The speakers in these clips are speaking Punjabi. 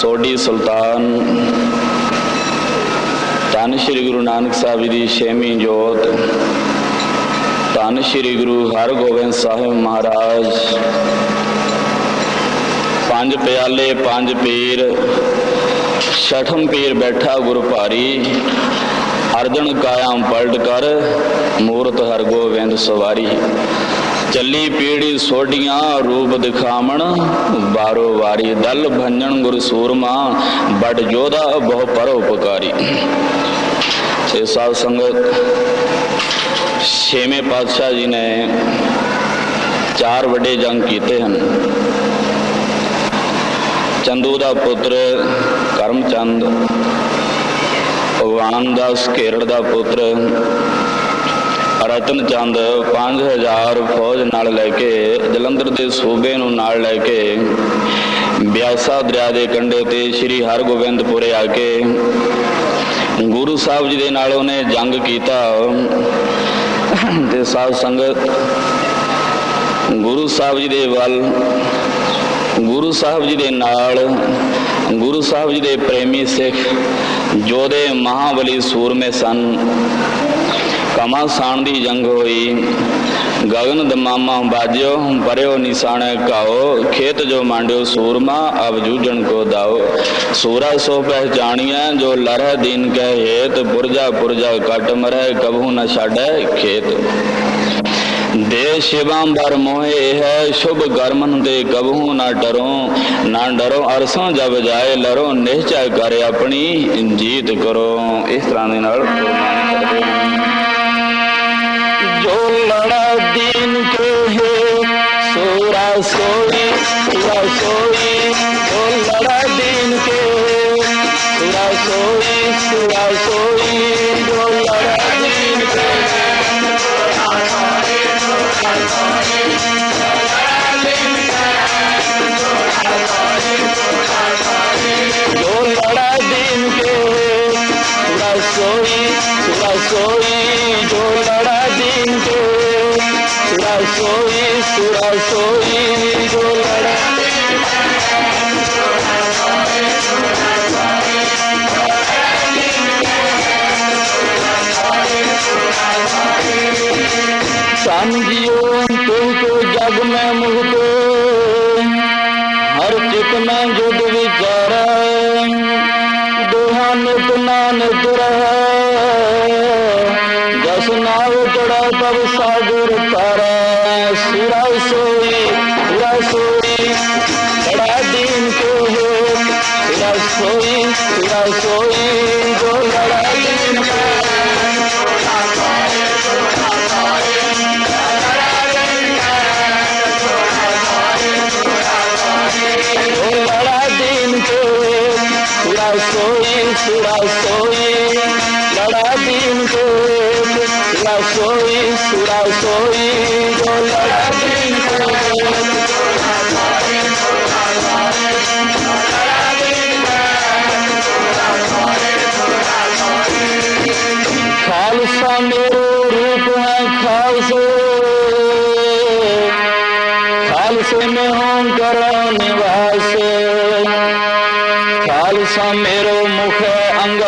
ਸੋਢੀ ਸੁਲਤਾਨ, ਧੰਨ ਸ਼੍ਰੀ ਗੁਰੂ ਨਾਨਕ ਸਾਹਿਬ ਜੀ ਦੀ ਛੇਵੀਂ ਜੋਤ, ਧੰਨ ਸ਼੍ਰੀ ਗੁਰੂ ਹਰਗੋਬਿੰਦ ਸਾਹਿਬ ਮਹਾਰਾਜ, ਪੰਜ ਪਿਆਲੇ, ਪੰਜ ਪੀਰ, ਛਠਮ ਪੀਰ ਬੈਠਾ ਗੁਰ ਭਾਰੀ, ਅਰਜਨ ਕਾਇਮ ਪਲਟ ਕਰ, ਮੂਰਤ ਹਰਗੋਬਿੰਦ ਸਵਾਰੀ। ਚੱਲੀ ਪੀੜੀ ਸੋਡੀਆਂ ਰੂਪ ਦਿਖਾਵਣ, ਬਾਰੋ ਵਾਰੀ ਦਲ ਭੰਜਨ ਗੁਰ ਸੂਰਮਾ, ਬੜ ਜੋਧਾ ਬਹੁ ਪਰਉਪਕਾਰੀ ਸੇ ਸਾਧ ਸੰਗਤ, ਛੇਵੇਂ ਪਾਤਸ਼ਾਹ ਜੀ ਨੇ ਚਾਰ ਵੱਡੇ ਜੰਗ ਕੀਤੇ ਹਨ। ਚੰਦੂ ਦਾ ਪੁੱਤਰ ਕਰਮਚੰਦ ਭਗਵਾਨ ਦਾਸ ਘੇਰੜ ਦਾ ਪੁੱਤਰ ਰਤਨ ਚੰਦ 5000 ਫੌਜ ਨਾਲ ਲੈ ਕੇ ਜਲੰਧਰ ਦੇ ਸੂਬੇ ਨੂੰ ਨਾਲ ਲੈ ਕੇ ਬਿਆਸਾ ਦਰਿਆ ਦੇ ਕੰਢੇ ਤੇ ਸ੍ਰੀ ਹਰਗੋਬਿੰਦਪੁਰੇ ਆ ਕੇ ਗੁਰੂ ਸਾਹਿਬ ਜੀ ਦੇ ਨਾਲ ਉਹਨੇ ਜੰਗ ਕੀਤਾ ਤੇ ਸਾਧ ਸੰਗਤ ਗੁਰੂ ਸਾਹਿਬ ਜੀ ਦੇ ਵੱਲ, ਗੁਰੂ ਸਾਹਿਬ ਜੀ ਦੇ ਨਾਲ, ਗੁਰੂ ਸਾਹਿਬ ਜੀ ਦੇ ਪ੍ਰੇਮੀ ਸਿੱਖ ਜੋਧੇ ਮਹਾਬਲੀ ਸੂਰਮੇ ਸਨ। ਕਮਾਸਾਨ ਦੀ ਜੰਗ ਹੋਈ। ਗਗਨ ਦਮਾਮਾ ਬਾਜਿਓ, ਪਰਿਓ ਨਿਸ਼ਾਨ ਕਾਓ, ਖੇਤ ਜੋ ਮਾਂਡਿਓ ਸੂਰਮਾ, ਅਬ ਜੂਝਣ ਕੋ ਦਾਓ। ਸੂਰਾ ਸੋ ਪਹਿਚਾਣੀਆਂ ਜੋ ਲਰਹ ਦੀਨ ਕੈ ਹੇਤ, ਪੁਰਜਾ ਪੁਰਜਾ ਕਟ ਮਰੈ ਕਬਹੂ ਨ ਛਾੜੈ ਖੇਤ। ਦੇ ਸ਼ਿਵਾੰਬਰ ਮੋਹੇ ਹੈ, ਸ਼ੁਭ ਕਰਮਨ ਦੇ ਕਬਹੂ ਨਾ ਡਰੋ। ਨਾ ਡਰੋ ਅਰਸੋਂ ਜਬ ਜਾਏ, ਲਰੋ ਨਿਸ਼ਚੈ ਕਰ ਆਪਣੀ ਜੀਤ ਕਰੋ। ਇਸ ਤਰ੍ਹਾਂ ਦੇ ਨਾਲ ਗੁਰਬਾਣੀ ਕਰਦੇ ਹਨ ঢোল নাড়া দিন কে হে সোরা সোরি সোরা সোরি ঢোল নাড়া দিন কে হে সোরা সোরি সোরা সোরি ঢোল দিন কে সোরা সোরি সোরা সোরি সারা দিন সুরাসই সুরাসই দোলারা ਸੰ ਜੀਵਨ ਤੂੰ ਕੋ ਜਗ ਮੈਂ ਮੁਹਤ ਹਰ ਚਿਤ ਮੈਂ ਜੁਦ ਵਿਚਾਰੈ, ਦੋਹਾਂ ਨਿਤ ਨਾਨਕ ਰਹਿ ਤਬ ਸਾਗਰ ਤਾਰਾ, ਸਿਰਾ ਸੋਈ ਸਿਰਾ ਸੋਈ ਬੜਾ ਦਿਨ ਕੋ ਹੋ ਸਿਰਾ ਸੋਈ ਸਿਰਾ ਸੋਈ। ਖਾਲਸਾ ਮੇਰੋ ਮੁਖ ਅੰਗ।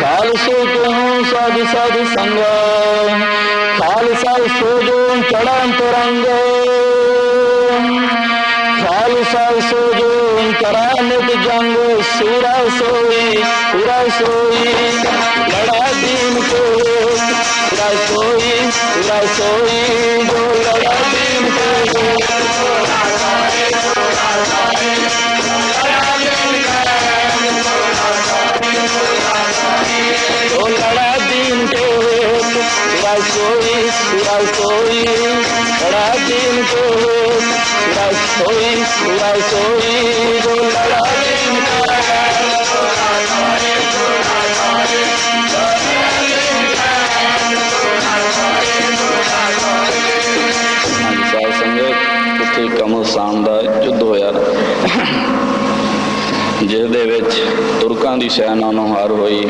ਖਾਲਸੋ ਤੁਮ ਸਦ ਸਦ ਸੰਗ। ਖਾਲਸਾ ਸੋਜੋ ਚੜਾਂ ਤਰੰਗ। ਖਾਲਸਾ ਸੋਜੋ ਕਰਾਂ ਨਿਤ ਜੰਗ। ਸੂਰਾ ਸੋਈ ਸੂਰਾ ਸੋਈ। ਲੜਾ ਦੀਨ ਕੋ ਸੂਰਾ ਸੋਈ ਸੂਰਾ ਸੋਈ। ਜੋ ਲੜਾ ਦੀਨ ਕੋ sois, cuidado sois, Radim Goes, cuidado sois, cuidado sois, hola Radim ਕਮਲ ਸਾਮ ਦਾ ਯੁੱਧ ਹੋਇਆ ਜਿਸ ਦੇ ਵਿੱਚ ਤੁਰਕਾਂ ਦੀ ਸੈਨਾ ਨੂੰ ਹਾਰ ਹੋਈ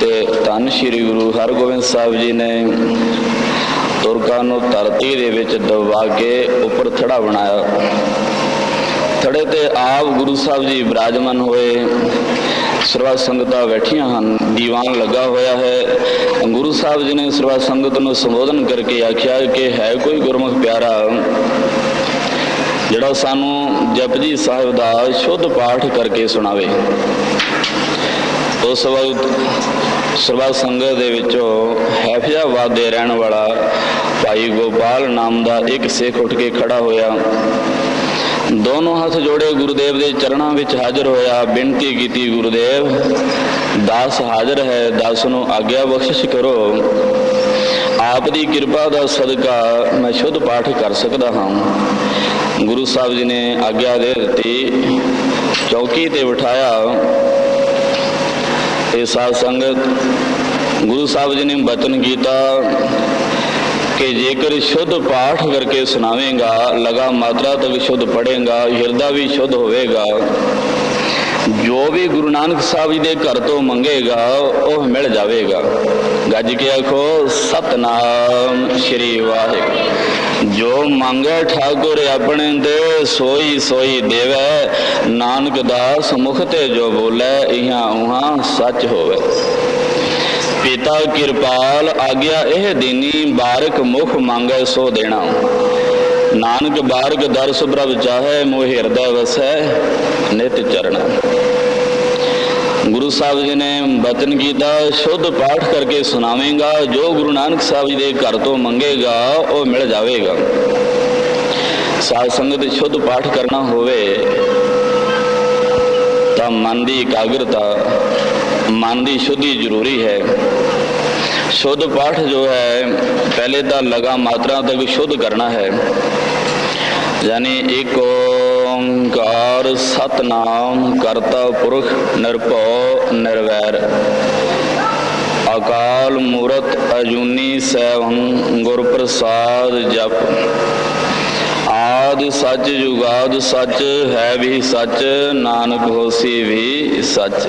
ਤੇ ਧੰਨ ਸ਼੍ਰੀ ਗੁਰੂ ਹਰਗੋਬਿੰਦ ਸਾਹਿਬ ਜੀ ਨੇ ਤੁਰਕਾਂ ਨੂੰ ਧਰਤੀ ਦੇ ਵਿੱਚ ਦਬਾ ਕੇ ਉੱਪਰ ਥੜਾ ਬਣਾਇਆ। ਥੜੇ ਤੇ ਆਪ ਗੁਰੂ ਸਾਹਿਬ ਜੀ ਬਿਰਾਜਮਾਨ ਹੋਏ। ਸਰਵਾ ਸੰਗਤਾਂ ਬੈਠੀਆਂ ਹਨ, ਦੀਵਾਨ ਲੱਗਾ ਹੋਇਆ ਹੈ। ਗੁਰੂ ਸਾਹਿਬ ਜੀ ਨੇ ਸਰਵਾ ਸੰਗਤ ਨੂੰ ਸੰਬੋਧਨ ਕਰਕੇ ਆਖਿਆ ਕਿ ਹੈ ਕੋਈ ਗੁਰਮੁਖ ਪਿਆਰਾ, ਜਿਹੜਾ ਸਾਨੂੰ ਜਪਜੀ ਸਾਹਿਬ ਦਾ ਸ਼ੁੱਧ ਪਾਠ ਕਰਕੇ ਸੁਣਾਵੇ। ਉਸ ਵਕਤ ਸਰਵਾ ਸੰਗਤ ਦੇ ਵਿੱਚੋਂ ਹੈਫਜ਼ਾਬਾਦ ਦੇ ਰਹਿਣ ਵਾਲਾ ਭਾਈ ਗੋਪਾਲ ਨਾਮ ਦਾ ਇੱਕ ਸਿੱਖ ਉੱਠ ਕੇ ਖੜਾ ਹੋਇਆ। ਦੋਨੋਂ ਹੱਥ ਜੋੜੇ ਗੁਰਦੇਵ ਦੇ ਚਰਨਾਂ ਵਿੱਚ ਹਾਜ਼ਰ ਹੋਇਆ। ਬੇਨਤੀ ਕੀਤੀ, ਗੁਰਦੇਵ, ਦਾਸ ਹਾਜ਼ਰ ਹੈ, ਦਾਸ ਨੂੰ ਆਗਿਆ ਬਖਸ਼ਿਸ਼ ਕਰੋ। ਆਪ ਦੀ ਕਿਰਪਾ ਦਾ ਸਦਕਾ ਮੈਂ ਸ਼ੁੱਧ ਪਾਠ ਕਰ ਸਕਦਾ ਹਾਂ। ਗੁਰੂ ਸਾਹਿਬ ਜੀ ਨੇ ਆਗਿਆ ਦੇ ਦਿੱਤੀ। ਚੌਕੀ ਤੇ ਬਿਠਾਇਆ। ਇਹ ਸਾਧ ਸੰਗਤ ਗੁਰੂ ਸਾਹਿਬ ਜੀ ਨੇ ਬਚਨ ਕੀਤਾ ਕਿ ਜੇਕਰ ਸ਼ੁੱਧ ਪਾਠ ਕਰਕੇ ਸੁਣਾਵੇਂਗਾ, ਲਗਾ ਮਾਤਰਾ ਤੱਕ ਸ਼ੁੱਧ ਪੜੇਗਾ ਹਿਰਦਾ ਵੀ ਸ਼ੁੱਧ ਹੋਵੇਗਾ, ਜੋ ਵੀ ਗੁਰੂ ਨਾਨਕ ਸਾਹਿਬ ਜੀ ਦੇ ਘਰ ਤੋਂ ਮੰਗੇਗਾ, ਉਹ ਮਿਲ ਜਾਵੇਗਾ। ਗੱਜ ਕੇ ਆਖੋ? ਸਤਨਾਮ ਸ਼੍ਰੀ ਵਾਹਿਗੁਰੂ। ਜੋ ਮੰਗੇ ਠਾਕੁਰ ਆਪਣੇ ਤੇ, ਸੋਈ ਸੋਈ ਦੇਵੈ। ਨਾਨਕ ਦਾਸ ਮੁਖ ਤੇ ਜੋ ਬੋਲੇ, ਇਹਾਂ ਉਹਾਂ ਸੱਚ ਹੋਵੇ। ਪਿਤਾ ਕਿਰਪਾਲ ਆਗਿਆ ਇਹ ਦੀਨੀ, ਬਾਰਕ ਮੁਖ ਮੰਗੈ ਸੋ ਦੇਣਾ। ਨਾਨਕ ਬਾਰਕ ਦਰਸ ਪ੍ਰਭ ਚਾਹੈ, ਮੋਹ ਹਿਰਦੈ ਵਸੈ, ਨਿਤ ਚਰਣਾ। ਗੁਰੂ ਸਾਹਿਬ ਜੀ ਨੇ ਬਚਨ ਕੀਤਾ, ਸ਼ੁੱਧ ਪਾਠ ਕਰਕੇ ਸੁਣਾਵੇਂਗਾ, ਜੋ ਗੁਰੂ ਨਾਨਕ ਸਾਹਿਬ ਜੀ ਦੇ ਘਰ ਤੋਂ ਮੰਗੇਗਾ, ਉਹ ਮਿਲ ਜਾਵੇਗਾ। ਸਾਧ ਸੰਗਤ ਸ਼ੁੱਧ ਪਾਠ ਕਰਨਾ ਹੋਵੇ, ਤਾਂ ਮਨ ਦੀ ਇਕਾਗਰਤਾ, ਮਨ ਦੀ ਸ਼ੁੱਧੀ ਜ਼ਰੂਰੀ ਹੈ। ਸ਼ੁੱਧ ਪਾਠ ਜੋ ਹੈ, ਪਹਿਲੇ ਤਾਂ ਲਗਾ ਮਾਤਰਾ ਤੱਕ ਸ਼ੁੱਧ ਕਰਨਾ ਹੈ। ਯਾਨੀ ਇੱਕ ਓੰਕਾਰ ਸਤਨਾਮ ਕਰਤਾ ਪੁਰਖ ਨਿਰਭਉ ਨਿਰਵੈਰ। ਅਕਾਲ ਮੂਰਤ ਅਜੂਨੀ ਸੈਭੰ ਗੁਰ ਪ੍ਰਸਾਦ ਜਪ। ਆਦ ਸੱਚ ਜੁਗਾਦ ਸੱਚ, ਹੈ ਵੀ ਸੱਚ, ਨਾਨਕ ਹੋਸੀ ਵੀ ਸੱਚ।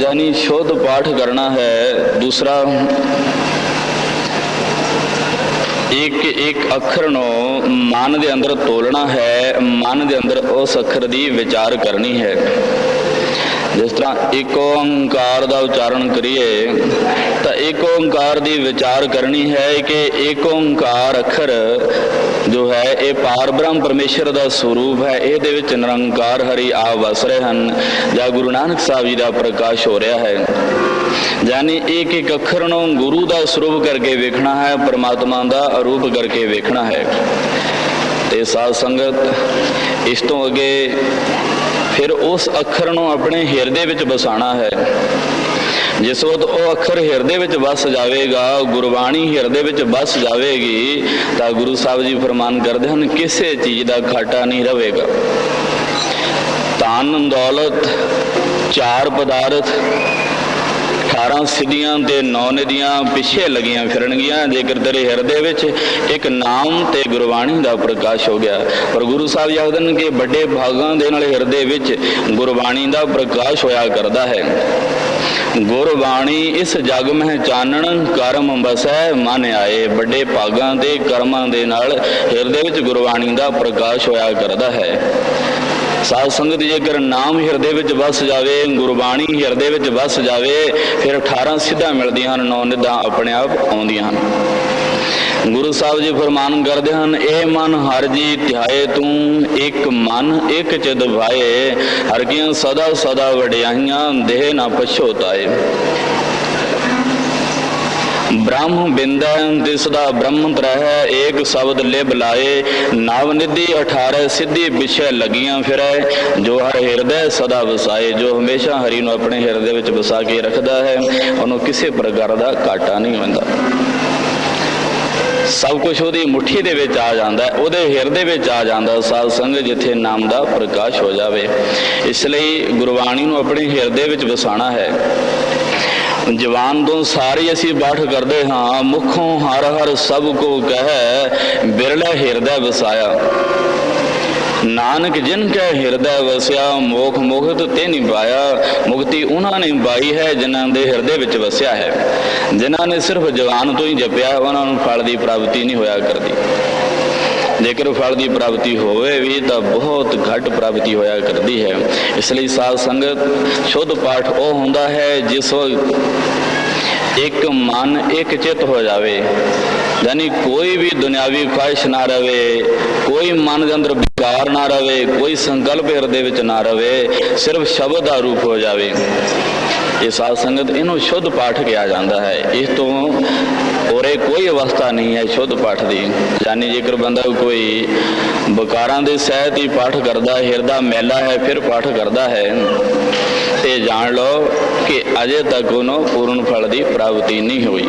ਜਾਨੀ ਸ਼ੁੱਧ ਪਾਠ ਕਰਨਾ ਹੈ, ਦੂਸਰਾ ਇੱਕ ਇੱਕ ਅੱਖਰ ਨੂੰ ਮਨ ਦੇ ਅੰਦਰ ਤੋਲਣਾ ਹੈ, ਮਨ ਦੇ ਅੰਦਰ ਉਸ ਅੱਖਰ ਦੀ ਵਿਚਾਰ ਕਰਨੀ ਹੈ। ਜਿਸ ਤਰ੍ਹਾਂ ਇੱਕ ਓੰਕਾਰ ਦਾ ਉਚਾਰਨ ਕਰੀਏ, ਤਾਂ ਇੱਕ ਓੰਕਾਰ ਦੀ ਵਿਚਾਰ ਕਰਨੀ ਹੈ ਕਿ ਇੱਕ ਓੰਕਾਰ ਅੱਖਰ ਜੋ ਹੈ, ਇਹ ਪਾਰ ਬ੍ਰਹਮ ਪਰਮੇਸ਼ਰ ਦਾ ਸਰੂਪ ਹੈ। ਇਹਦੇ ਵਿੱਚ ਨਿਰੰਕਾਰ ਹਰੀ ਆਪ ਵਸ ਰਹੇ ਹਨ। ਜਾਂ ਗੁਰੂ ਨਾਨਕ ਸਾਹਿਬ ਜੀ ਦਾ ਪ੍ਰਕਾਸ਼ ਹੋ ਰਿਹਾ ਹੈ। ਯਾਨੀ ਇੱਕ ਇੱਕ ਅੱਖਰ ਨੂੰ ਗੁਰੂ ਦਾ ਸਰੂਪ ਕਰਕੇ ਵੇਖਣਾ ਹੈ, ਪਰਮਾਤਮਾ ਦਾ ਅਰੂਪ ਕਰਕੇ ਵੇਖਣਾ ਹੈ। ਤੇ ਸਾਧ ਸੰਗਤ, ਇਸ ਤੋਂ ਅੱਗੇ ਫਿਰ ਉਸ ਅੱਖਰ ਨੂੰ ਆਪਣੇ ਹਿਰਦੇ ਵਿੱਚ ਬਸਾਣਾ ਹੈ। ਜਿਸ ਵਕਤ ਉਹ ਅੱਖਰ ਹਿਰਦੇ ਵਿੱਚ ਵਸ ਜਾਵੇਗਾ, ਗੁਰਬਾਣੀ ਹਿਰਦੇ ਵਿੱਚ ਵਸ ਜਾਵੇਗੀ, ਤਾਂ ਗੁਰੂ ਸਾਹਿਬ ਜੀ ਫਰਮਾਨ ਕਰਦੇ ਹਨ, ਕਿਸੇ ਚੀਜ਼ ਦਾ ਘਾਟਾ ਨਹੀਂ ਰਹੇਗਾ ਧਨ, ਦੌਲਤ, ਚਾਰ ਪਦਾਰਥ 18 ਸਿੱਧੀਆਂ ਤੇ 9 ਨਦੀਆਂ ਪਿੱਛੇ ਲੱਗੀਆਂ ਫਿਰਨਗੀਆਂ, ਜੇਕਰ ਤੇਰੇ ਹਿਰਦੇ ਵਿੱਚ ਇੱਕ ਨਾਮ ਤੇ ਗੁਰਬਾਣੀ ਦਾ ਪ੍ਰਕਾਸ਼ ਹੋ ਗਿਆ। ਪਰ ਗੁਰੂ ਸਾਹਿਬ ਆਖਦੇ ਨੇ ਵੱਡੇ ਭਾਗਾਂ ਦੇ ਨਾਲ ਹਿਰਦੇ ਵਿੱਚ ਗੁਰਬਾਣੀ ਦਾ ਪ੍ਰਕਾਸ਼ ਹੋਇਆ ਕਰਦਾ ਹੈ। ਗੁਰਬਾਣੀ ਇਸ ਜਗ ਮਹਿ ਚਾਨਣ ਕਰਮ ਬਸੈ ਮਨ ਆਏ। ਵੱਡੇ ਭਾਗਾਂ ਦੇ ਕਰਮਾਂ ਦੇ ਨਾਲ ਹਿਰਦੇ ਵਿੱਚ ਗੁਰਬਾਣੀ ਦਾ ਪ੍ਰਕਾਸ਼ ਹੋਇਆ ਕਰਦਾ ਹੈ। ਸਾਧ ਸੰਗਤ ਜੇਕਰ ਨਾਮ ਹਿਰਦੇ ਵਿੱਚ ਵਸ ਜਾਵੇ, ਗੁਰਬਾਣੀ ਹਿਰਦੇ ਵਿੱਚ ਵਸ ਜਾਵੇ, ਫਿਰ 18 ਸਿੱਧਾ ਮਿਲਦੀਆਂ ਹਨ, ਨੌ ਨਿਧਾਂ ਆਪਣੇ ਆਪ ਆਉਂਦੀਆਂ ਹਨ। ਗੁਰੂ ਸਾਹਿਬ ਜੀ ਫਰਮਾਨ ਕਰਦੇ ਹਨ, ਇਹ ਮਨ ਹਰ ਜੀ ਧਿਆਏ ਤੂੰ ਇੱਕ ਮਨ, ਇੱਕ ਚਿਤ ਭਾਏ, ਹਰ ਕੀਆਂ ਸਦਾ ਸਦਾ ਵਡਿਆਈਆਂ, ਦੇਹ ਨਾ ਪਛੋਤਾਏ। ਬ੍ਰਹਮ ਬਿੰਦਨ ਦਿਸਦਾ ਬ੍ਰਹਮ ਤਰਹਿ ਏਕ ਸ਼ਬਦ ਲਿਬ ਲਾਏ ਨਵ ਨਿਧੀ 18 ਸਿੱਧੀ ਵਿਸ਼ੇ ਲੱਗੀਆਂ ਫਿਰੈ। ਜੋ ਹਰ ਹਿਰਦੇ ਸਦਾ ਵਸਾਏ ਜੋ ਹਮੇਸ਼ਾ ਹਰੀ ਨੂੰ ਆਪਣੇ ਹਿਰਦੇ ਵਿੱਚ ਵਸਾ ਕੇ ਰੱਖਦਾ ਹੈ ਉਹਨੂੰ ਕਿਸੇ ਪ੍ਰਕਾਰ ਦਾ ਘਾਟਾ ਨਹੀਂ ਹੁੰਦਾ। ਸਭ ਕੁਝ ਉਹਦੀ ਮੁਠੀ ਦੇ ਵਿੱਚ ਆ ਜਾਂਦਾ ਹੈ, ਉਹਦੇ ਹਿਰਦੇ ਵਿੱਚ ਆ ਜਾਂਦਾ ਸਾਧ ਸੰਗਤ ਜਿੱਥੇ ਨਾਮ ਦਾ ਪ੍ਰਕਾਸ਼ ਹੋ ਜਾਵੇ। ਇਸ ਲਈ ਗੁਰਬਾਣੀ ਨੂੰ ਆਪਣੇ ਹਿਰਦੇ ਵਿੱਚ ਵਸਾਣਾ ਹੈ। ਜਵਾਨ ਤੋਂ ਸਾਰੇ ਅਸੀਂ ਬਾਠ ਕਰਦੇ ਹਾਂ, ਮੁਖੋਂ ਹਰ ਹਰ ਸਭ ਕੋ ਕਹੈ, ਬਿਰਲਾ ਹਿਰਦੈ ਵਸਾਇਆ। ਨਾਨਕ ਜਿਨ ਕੈ ਹਿਰਦੈ ਵਸਿਆ, ਮੋਖ ਮੁਕਤ ਤੇ ਨਹੀਂ ਪਾਇਆ ਮੁਕਤੀ ਉਹਨਾਂ ਨੇ ਪਾਈ ਹੈ, ਜਿਨ੍ਹਾਂ ਦੇ ਹਿਰਦੇ ਵਿੱਚ ਵਸਿਆ ਹੈ। ਜਿਨ੍ਹਾਂ ਨੇ ਸਿਰਫ ਜਵਾਨ ਤੋਂ ਹੀ ਜਪਿਆ, ਉਹਨਾਂ ਨੂੰ ਫਲ ਦੀ ਪ੍ਰਾਪਤੀ ਨਹੀਂ ਹੋਇਆ ਕਰਦੀ। ਜੇਕਰ ਫਲ ਦੀ ਪ੍ਰਾਪਤੀ ਹੋਵੇ ਵੀ ਤਾਂ ਬਹੁਤ ਘੱਟ ਪ੍ਰਾਪਤੀ ਹੋਇਆ ਕਰਦੀ ਹੈ। ਇਸ ਲਈ ਸਾਧ ਸੰਗਤ, ਸ਼ੁੱਧ ਪਾਠ ਉਹ ਹੁੰਦਾ ਹੈ ਜਿਸ ਇੱਕ ਮਨ ਇੱਕ ਚਿੱਤ ਹੋ ਜਾਵੇ। ਯਾਨੀ ਕੋਈ ਵੀ ਦੁਨਿਆਵੀ ਖੁਆਇਸ਼ ਨਾ ਰਵੇ, ਕੋਈ ਮਨ ਦੇ ਅੰਦਰ ਵਿਕਾਰ ਨਾ ਰਵੇ, ਕੋਈ ਸੰਕਲਪ ਹਿਰਦੇ ਵਿੱਚ ਨਾ ਰਵੇ, ਸਿਰਫ ਸ਼ਬਦ ਦਾ ਰੂਪ ਹੋ ਜਾਵੇ। ਇਹ ਸਾਧ ਸੰਗਤ ਇਹਨੂੰ ਸ਼ੁੱਧ ਪਾਠ ਕਿਹਾ ਜਾਂਦਾ ਹੈ। ਇਸ ਤੋਂ ਔਰ ਇਹ ਕੋਈ ਅਵਸਥਾ ਨਹੀਂ ਹੈ ਸ਼ੁੱਧ ਪਾਠ ਦੀ। ਯਾਨੀ ਜੇਕਰ ਬੰਦਾ ਕੋਈ ਬਕਾਰਾਂ ਦੇ ਸਹਿਤ ਹੀ ਪਾਠ ਕਰਦਾ, ਹਿਰਦਾ ਮੈਲਾ ਹੈ, ਫਿਰ ਪਾਠ ਕਰਦਾ ਹੈ। ਤੇ ਜਾਣ ਲਓ ਕਿ ਅਜੇ ਤੱਕ ਉਹਨੂੰ ਪੂਰਨ ਫਲ ਦੀ ਪ੍ਰਾਪਤੀ ਨਹੀਂ ਹੋਈ।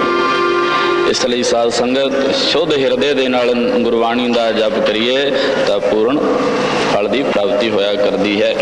ਇਸ ਲਈ ਸਾਧ ਸੰਗਤ ਸ਼ੁੱਧ ਹਿਰਦੇ ਦੇ ਨਾਲ ਗੁਰਬਾਣੀ ਦਾ ਜਪ ਕਰੀਏ ਤਾਂ ਪੂਰਨ ਫਲ ਦੀ ਪ੍ਰਾਪਤੀ ਹੋਇਆ ਕਰਦੀ ਹੈ।